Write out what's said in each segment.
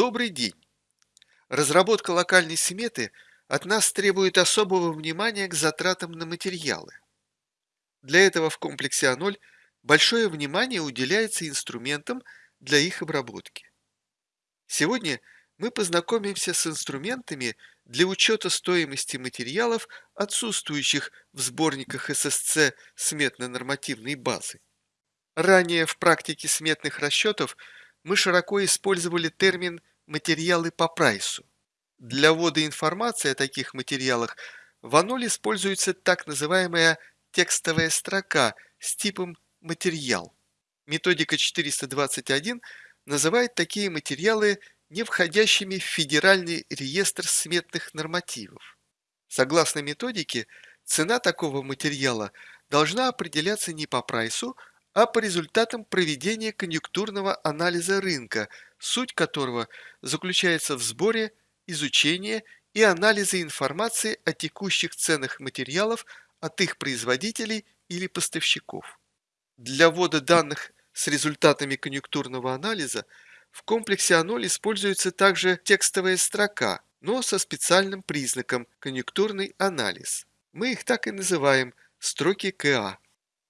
Добрый день! Разработка локальной сметы от нас требует особого внимания к затратам на материалы. Для этого в комплексе А0 большое внимание уделяется инструментам для их обработки. Сегодня мы познакомимся с инструментами для учета стоимости материалов, отсутствующих в сборниках ССЦ сметно-нормативной базы. Ранее в практике сметных расчетов мы широко использовали термин «материалы по прайсу». Для ввода информации о таких материалах в Аноле используется так называемая текстовая строка с типом «материал». Методика 421 называет такие материалы не входящими в Федеральный реестр сметных нормативов. Согласно методике, цена такого материала должна определяться не по прайсу, а по результатам проведения конъюнктурного анализа рынка, суть которого заключается в сборе, изучении и анализе информации о текущих ценах материалов от их производителей или поставщиков. Для ввода данных с результатами конъюнктурного анализа в комплексе А0 используется также текстовая строка, но со специальным признаком конъюнктурный анализ. Мы их так и называем строки КА.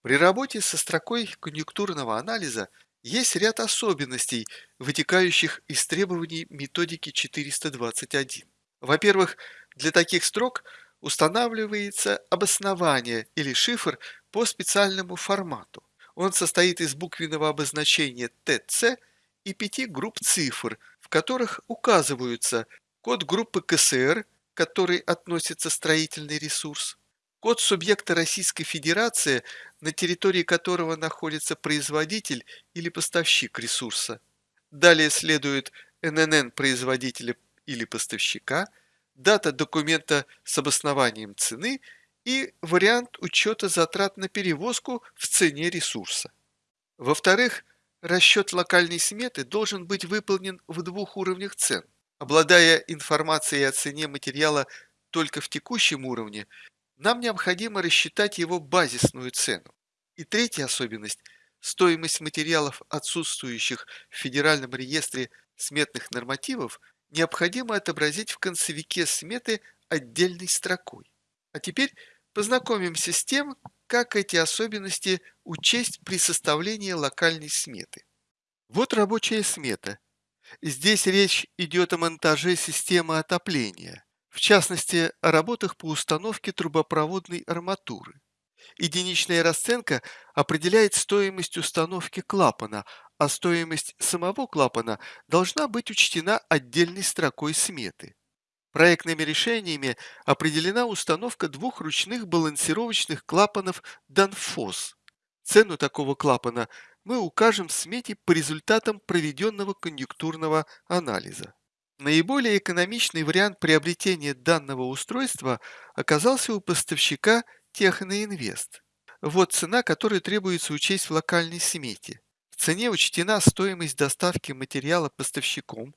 При работе со строкой конъюнктурного анализа есть ряд особенностей, вытекающих из требований методики 421. Во-первых, для таких строк устанавливается обоснование или шифр по специальному формату. Он состоит из буквенного обозначения ТЦ и пяти групп цифр, в которых указываются код группы КСР, к которой относится строительный ресурс, Код субъекта Российской Федерации, на территории которого находится производитель или поставщик ресурса. Далее следует ННН производителя или поставщика, дата документа с обоснованием цены и вариант учета затрат на перевозку в цене ресурса. Во-вторых, расчет локальной сметы должен быть выполнен в двух уровнях цен. Обладая информацией о цене материала только в текущем уровне, нам необходимо рассчитать его базисную цену. И третья особенность – стоимость материалов, отсутствующих в Федеральном реестре сметных нормативов, необходимо отобразить в концевике сметы отдельной строкой. А теперь познакомимся с тем, как эти особенности учесть при составлении локальной сметы. Вот рабочая смета. Здесь речь идет о монтаже системы отопления в частности, о работах по установке трубопроводной арматуры. Единичная расценка определяет стоимость установки клапана, а стоимость самого клапана должна быть учтена отдельной строкой сметы. Проектными решениями определена установка двух ручных балансировочных клапанов Danfoss. Цену такого клапана мы укажем в смете по результатам проведенного конъюнктурного анализа. Наиболее экономичный вариант приобретения данного устройства оказался у поставщика Техноинвест. Вот цена, которую требуется учесть в локальной смете. В цене учтена стоимость доставки материала поставщиком,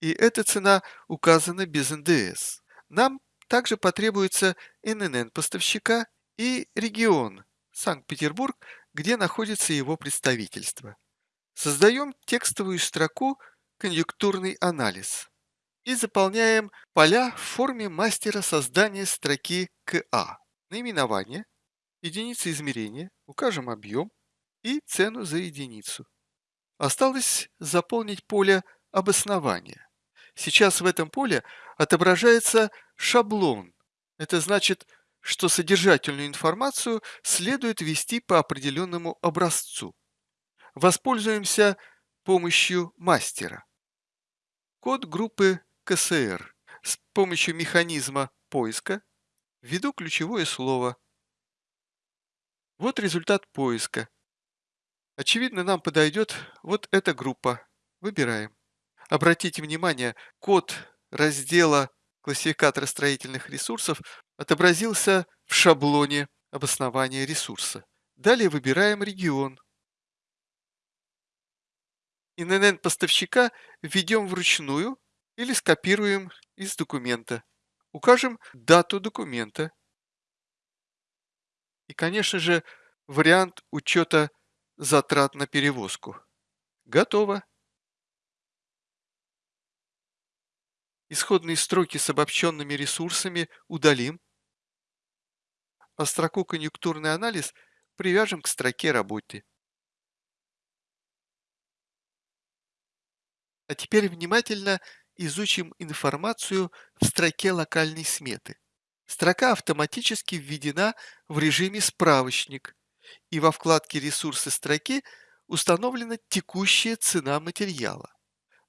и эта цена указана без НДС. Нам также потребуется ННН поставщика и регион Санкт-Петербург, где находится его представительство. Создаем текстовую строку конъюнктурный анализ и заполняем поля в форме мастера создания строки КА. Наименование, единица измерения, укажем объем и цену за единицу. Осталось заполнить поле обоснования. Сейчас в этом поле отображается шаблон. Это значит, что содержательную информацию следует ввести по определенному образцу. Воспользуемся помощью мастера. Код группы КСР. С помощью механизма поиска введу ключевое слово. Вот результат поиска. Очевидно, нам подойдет вот эта группа. Выбираем. Обратите внимание, код раздела классификатора строительных ресурсов отобразился в шаблоне обоснования ресурса. Далее выбираем регион. ИНН поставщика введем вручную или скопируем из документа. Укажем дату документа. И, конечно же, вариант учета затрат на перевозку. Готово. Исходные строки с обобщенными ресурсами удалим, а строку «Конъюнктурный анализ» привяжем к строке работы. А теперь внимательно изучим информацию в строке локальной сметы. Строка автоматически введена в режиме «Справочник», и во вкладке «Ресурсы строки» установлена текущая цена материала.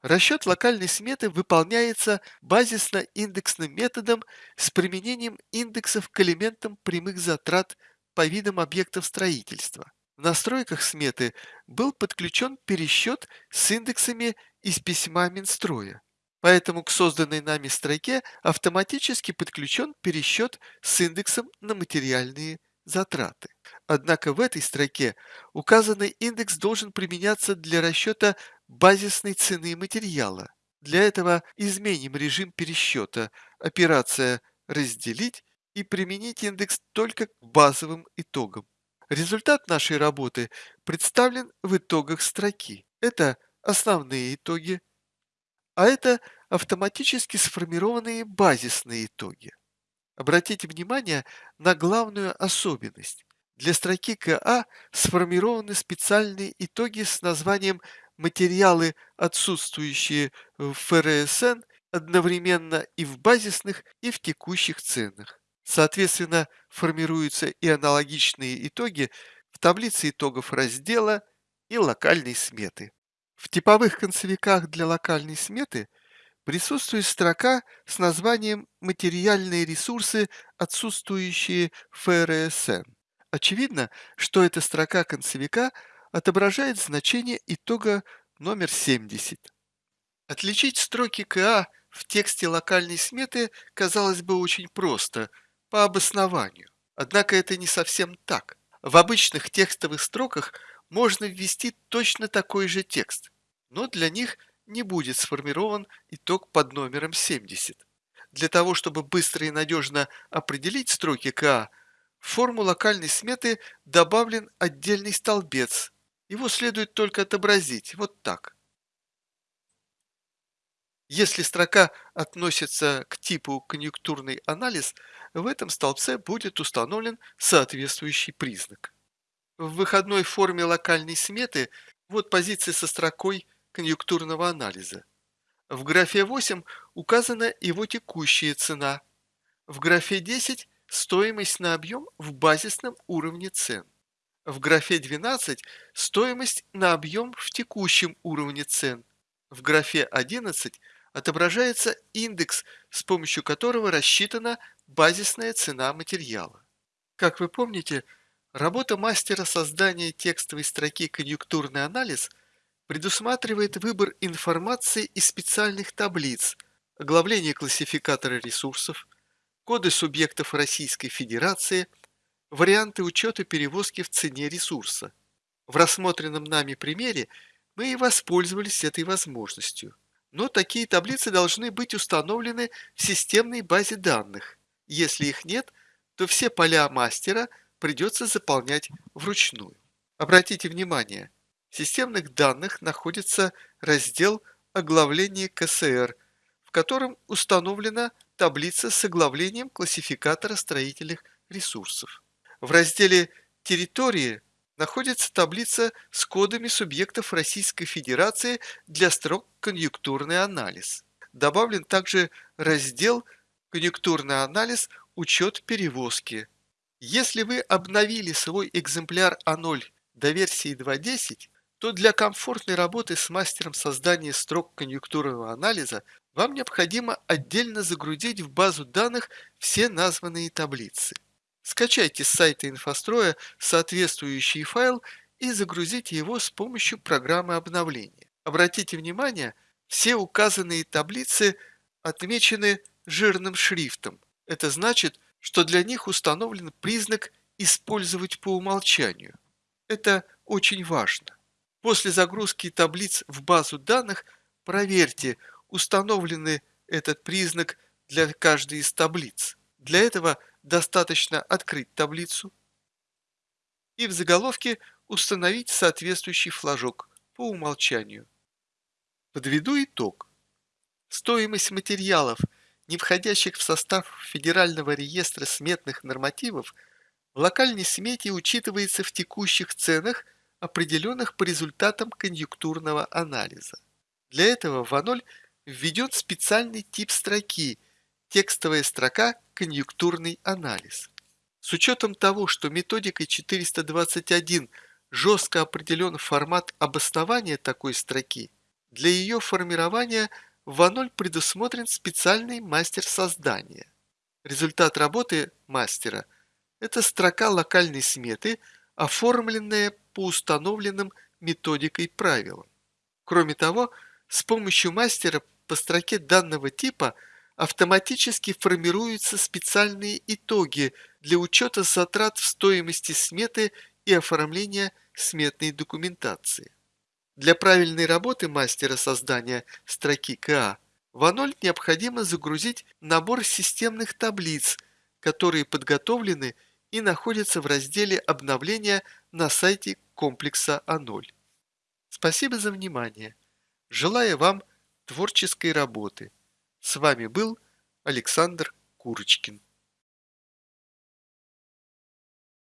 Расчет локальной сметы выполняется базисно-индексным методом с применением индексов к элементам прямых затрат по видам объектов строительства. В настройках сметы был подключен пересчет с индексами из письма Минстроя. Поэтому к созданной нами строке автоматически подключен пересчет с индексом на материальные затраты. Однако в этой строке указанный индекс должен применяться для расчета базисной цены материала. Для этого изменим режим пересчета, операция «Разделить» и применить индекс только к базовым итогам. Результат нашей работы представлен в итогах строки. Это основные итоги, а это автоматически сформированные базисные итоги. Обратите внимание на главную особенность. Для строки КА сформированы специальные итоги с названием «Материалы, отсутствующие в ФРСН, одновременно и в базисных, и в текущих ценах». Соответственно, формируются и аналогичные итоги в таблице итогов раздела и локальной сметы. В типовых концевиках для локальной сметы присутствует строка с названием «Материальные ресурсы, отсутствующие в ФРСН». Очевидно, что эта строка концевика отображает значение итога номер 70. Отличить строки КА в тексте локальной сметы казалось бы очень просто, по обоснованию. Однако это не совсем так. В обычных текстовых строках можно ввести точно такой же текст, но для них не будет сформирован итог под номером 70. Для того, чтобы быстро и надежно определить строки КА, в форму локальной сметы добавлен отдельный столбец. Его следует только отобразить, вот так. Если строка относится к типу конъюнктурный анализ, в этом столбце будет установлен соответствующий признак. В выходной форме локальной сметы вот позиция со строкой конъюнктурного анализа. В графе 8 указана его текущая цена. В графе 10 стоимость на объем в базисном уровне цен. В графе 12 стоимость на объем в текущем уровне цен. В графе 11 отображается индекс, с помощью которого рассчитана базисная цена материала. Как вы помните, работа мастера создания текстовой строки «Конъюнктурный анализ» предусматривает выбор информации из специальных таблиц, оглавление классификатора ресурсов, коды субъектов Российской Федерации, варианты учета перевозки в цене ресурса. В рассмотренном нами примере мы и воспользовались этой возможностью. Но такие таблицы должны быть установлены в системной базе данных. Если их нет, то все поля мастера придется заполнять вручную. Обратите внимание, в системных данных находится раздел «Оглавление КСР», в котором установлена таблица с оглавлением классификатора строительных ресурсов. В разделе «Территории» находится таблица с кодами субъектов Российской Федерации для строк «Конъюнктурный анализ». Добавлен также раздел «Конъюнктурный анализ. Учет перевозки». Если вы обновили свой экземпляр А0 до версии 2.10, то для комфортной работы с мастером создания строк конъюнктурного анализа вам необходимо отдельно загрузить в базу данных все названные таблицы. Скачайте с сайта инфостроя соответствующий файл и загрузите его с помощью программы обновления. Обратите внимание, все указанные таблицы отмечены жирным шрифтом. Это значит, что для них установлен признак «Использовать по умолчанию». Это очень важно. После загрузки таблиц в базу данных проверьте, установлены этот признак для каждой из таблиц. Для этого достаточно открыть таблицу и в заголовке установить соответствующий флажок по умолчанию. Подведу итог. Стоимость материалов, не входящих в состав Федерального реестра сметных нормативов, в локальной смете учитывается в текущих ценах, определенных по результатам конъюнктурного анализа. Для этого в А0 введен специальный тип строки – текстовая строка «Конъюнктурный анализ». С учетом того, что методикой 421 жестко определен формат обоснования такой строки, для ее формирования в А0 предусмотрен специальный мастер создания. Результат работы мастера – это строка локальной сметы, оформленная по установленным методикой правилам. Кроме того, с помощью мастера по строке данного типа автоматически формируются специальные итоги для учета затрат в стоимости сметы и оформления сметной документации. Для правильной работы мастера создания строки КА в А0 необходимо загрузить набор системных таблиц, которые подготовлены и находятся в разделе обновления на сайте комплекса А0. Спасибо за внимание. Желаю вам творческой работы. С вами был Александр Курочкин.